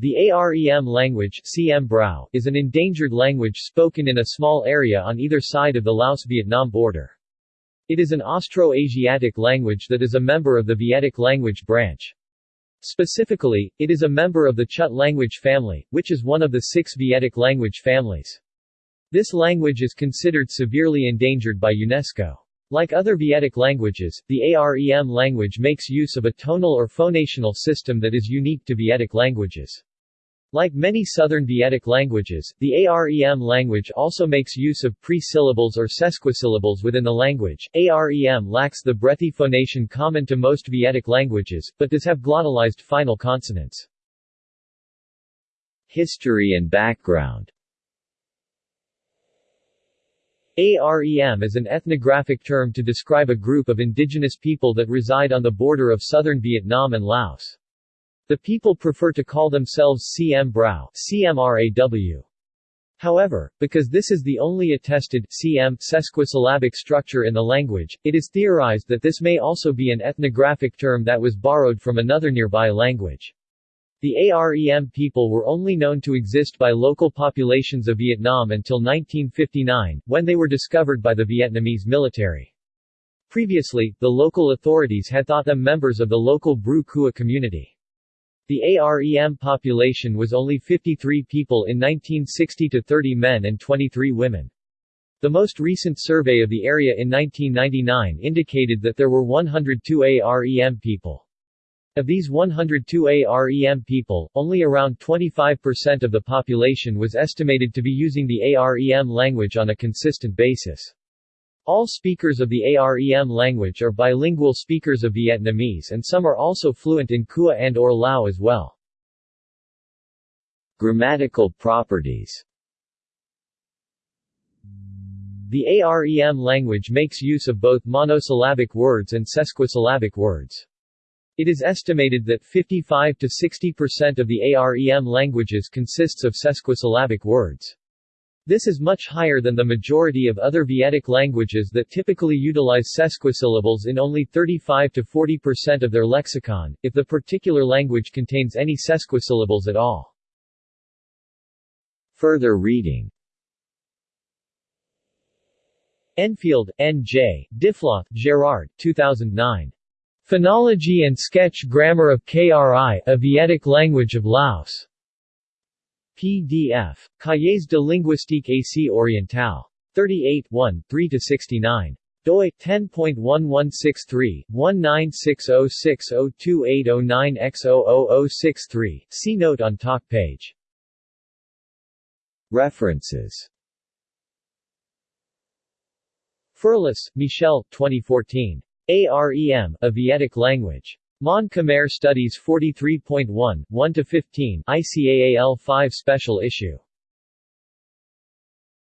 The Arem language CM Brau, is an endangered language spoken in a small area on either side of the Laos-Vietnam border. It is an Austro-Asiatic language that is a member of the Vietic language branch. Specifically, it is a member of the Chut language family, which is one of the six Vietic language families. This language is considered severely endangered by UNESCO. Like other Vietic languages, the Arem language makes use of a tonal or phonational system that is unique to Vietic languages. Like many Southern Vietic languages, the Arem language also makes use of pre-syllables or sesquisyllables within the language. Arem lacks the breathy phonation common to most Vietic languages, but does have glottalized final consonants. History and background Arem is an ethnographic term to describe a group of indigenous people that reside on the border of southern Vietnam and Laos. The people prefer to call themselves CM Brau CMRAW. However, because this is the only attested CM sesquisyllabic structure in the language, it is theorized that this may also be an ethnographic term that was borrowed from another nearby language. The Arem people were only known to exist by local populations of Vietnam until 1959, when they were discovered by the Vietnamese military. Previously, the local authorities had thought them members of the local Bru Kua community. The AREM population was only 53 people in 1960 to 30 men and 23 women. The most recent survey of the area in 1999 indicated that there were 102 AREM people. Of these 102 AREM people, only around 25% of the population was estimated to be using the AREM language on a consistent basis. All speakers of the Arem language are bilingual speakers of Vietnamese and some are also fluent in Kua and or Lao as well. Grammatical properties The Arem language makes use of both monosyllabic words and sesquisyllabic words. It is estimated that 55 to 60% of the Arem languages consists of sesquisyllabic words. This is much higher than the majority of other Vietic languages that typically utilize sesquisyllables in only 35 to 40% of their lexicon, if the particular language contains any sesquisyllables at all. Further reading Enfield, N.J., Diffloth, Gerard 2009. Phonology and Sketch Grammar of KRI, a Vietic Language of Laos. PDF. Cahiers de linguistique Asie orientale. 38 1, 3-69 doi 10.1163 1960602809x00063 see note on talk page References Ferlus, Michel 2014 AREM a Vietic language. Mon Khmer Studies 43.1, 1-15 ICAAL 5 Special Issue